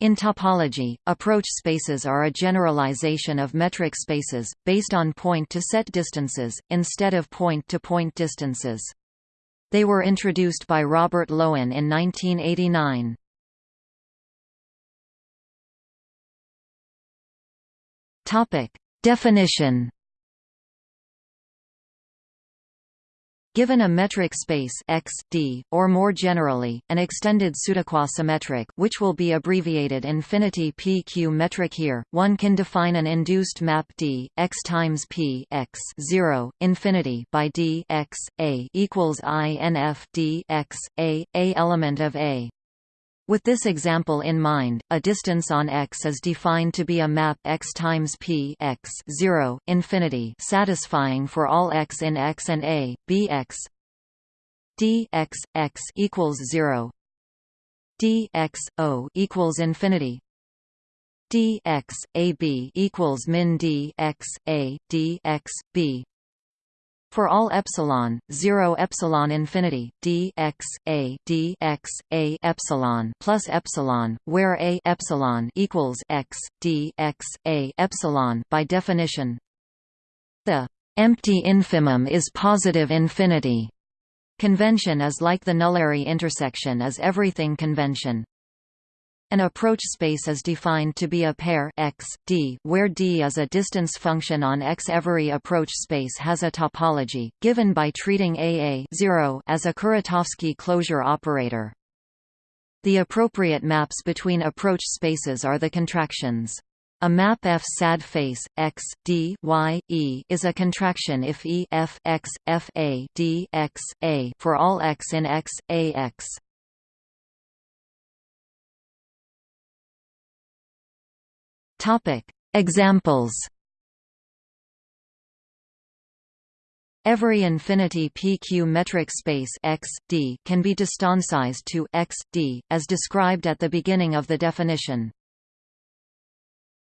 In topology, approach spaces are a generalization of metric spaces, based on point-to-set distances, instead of point-to-point -point distances. They were introduced by Robert Lowen in 1989. Definition Given a metric space X, D, or more generally, an extended pseudoquasimetric which will be abbreviated infinity PQ metric here, one can define an induced map D, X times P X 0, infinity by D X, A equals INF D X, A, A element of A. With this example in mind, a distance on X is defined to be a map X times P X 0, infinity satisfying for all X in X and A, B X D X, X equals 0 D X, O equals infinity D X, A B equals min D X, A, D X, B for all epsilon 0 epsilon infinity d x a d x a epsilon plus epsilon where a epsilon equals x d x a epsilon by definition. The empty infimum is positive infinity. Convention is like the nullary intersection is everything convention an approach space is defined to be a pair x, d, where d is a distance function on X. Every approach space has a topology, given by treating AA 0 as a Kuratowski closure operator. The appropriate maps between approach spaces are the contractions. A map F sad face x d y e is a contraction if E f x f a d x a for all x in X A X. Topic: Examples. Every infinity PQ metric space X, D can be distancized to X, D, as described at the beginning of the definition.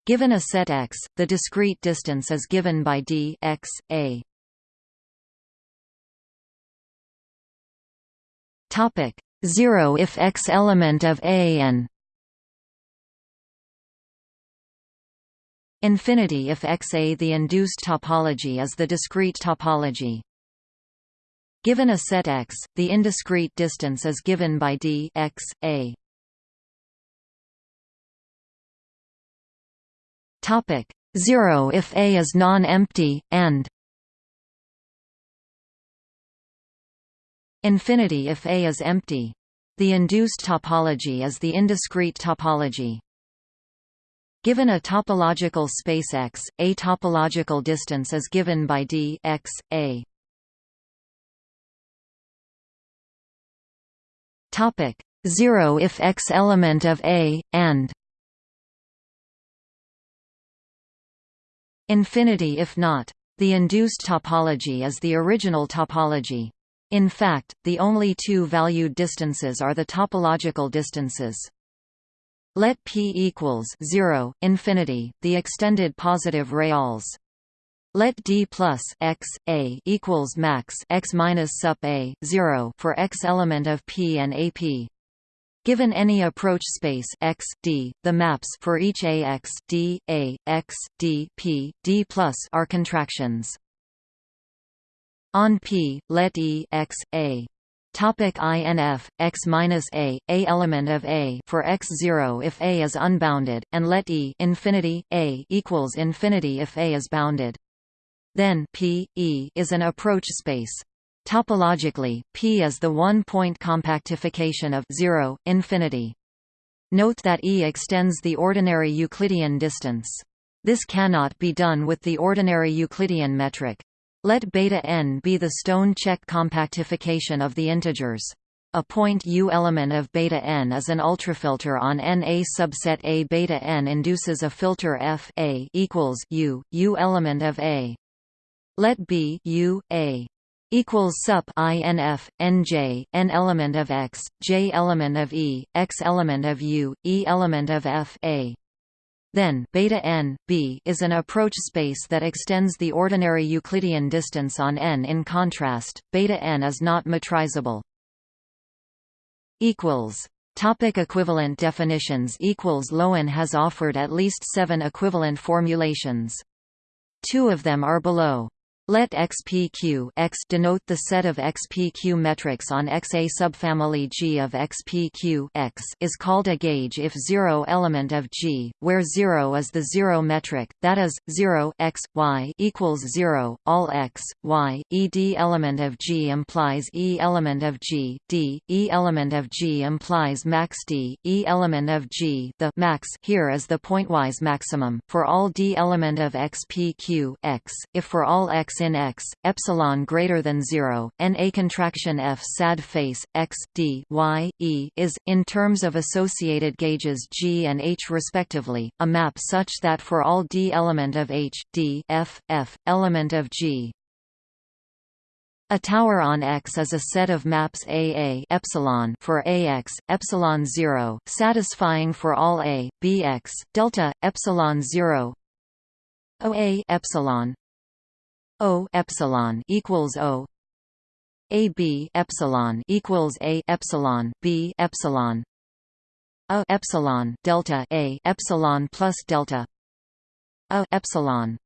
Given a set X, the discrete distance is given by D X, A. Topic 0 if X element of A n Infinity if Xa the induced topology is the discrete topology. Given a set X, the indiscrete distance is given by d x, a. Topic 0 if A is non-empty, and Infinity if A is empty. The induced topology is the indiscrete topology. Given a topological space X, a topological distance is given by d x, a. Topic 0 if X element of A, and Infinity if not. The induced topology is the original topology. In fact, the only two valued distances are the topological distances. Let p equals 0 infinity the extended positive reals. Let d plus x a equals max x minus sup a 0 for x element of p and ap. Given any approach space x d, the maps for each a x d a x d p d plus are contractions. On p, let e x a Topic INF x minus a a element of a for x zero if a is unbounded, and let e infinity a equals infinity if a is bounded. Then P E is an approach space. Topologically, P is the one-point compactification of 0, infinity. Note that E extends the ordinary Euclidean distance. This cannot be done with the ordinary Euclidean metric. Let beta n be the stone-Čech compactification of the integers. A point U element of beta n is an ultrafilter on N. A subset A beta n induces a filter F A equals U, U element of A. Let B U A equals sup INF NJ N element of X, J element of E, X element of U, E element of F A. Then beta n b is an approach space that extends the ordinary Euclidean distance on n. In contrast, beta n is not metrizable. Equals Topic equivalent definitions equals Lowen has offered at least seven equivalent formulations. Two of them are below. Let XPQ X denote the set of XPQ metrics on X. A subfamily G of XPQ X is called a gauge if zero element of G, where zero is the zero metric, that is, 0 x, y equals 0, all x, y, ed element of G implies E element of G, d, E element of G implies max d, E element of G the max here is the pointwise maximum, for all d element of XPQ X, if for all x in X, epsilon greater than 0, n a contraction F sad face X D Y E is in terms of associated gauges G and H respectively, a map such that for all D element of H D F F element of G. A tower on X is a set of maps AA epsilon for AX, epsilon 0, satisfying for all A, BX, delta, epsilon 0, OA epsilon O epsilon equals O. A B epsilon equals A epsilon B epsilon. A epsilon delta A epsilon plus delta. A epsilon.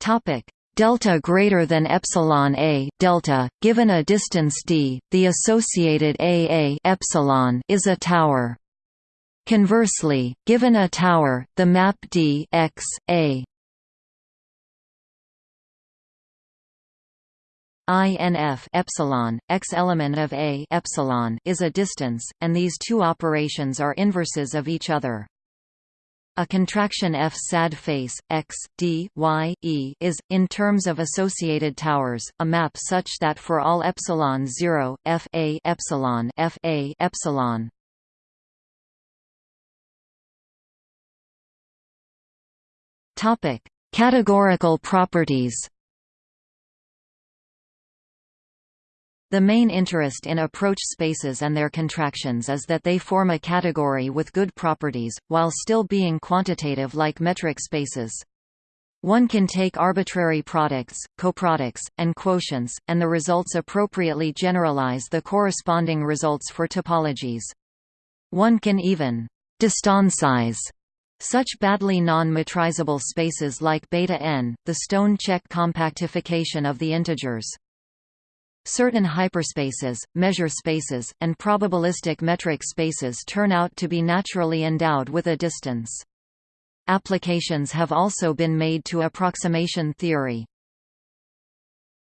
Topic. Delta greater than epsilon a delta given a distance d the associated aa epsilon is a tower Conversely, given a tower, the map D x, a INF epsilon x element of A epsilon is a distance, and these two operations are inverses of each other. A contraction F sad face x d y e is in terms of associated towers a map such that for all epsilon 0 f a epsilon f a epsilon Topic: Categorical properties. The main interest in approach spaces and their contractions is that they form a category with good properties, while still being quantitative like metric spaces. One can take arbitrary products, coproducts, and quotients, and the results appropriately generalize the corresponding results for topologies. One can even distantize such badly non-metrizable spaces like beta n, the stone-Čech compactification of the integers. Certain hyperspaces, measure spaces, and probabilistic metric spaces turn out to be naturally endowed with a distance. Applications have also been made to approximation theory.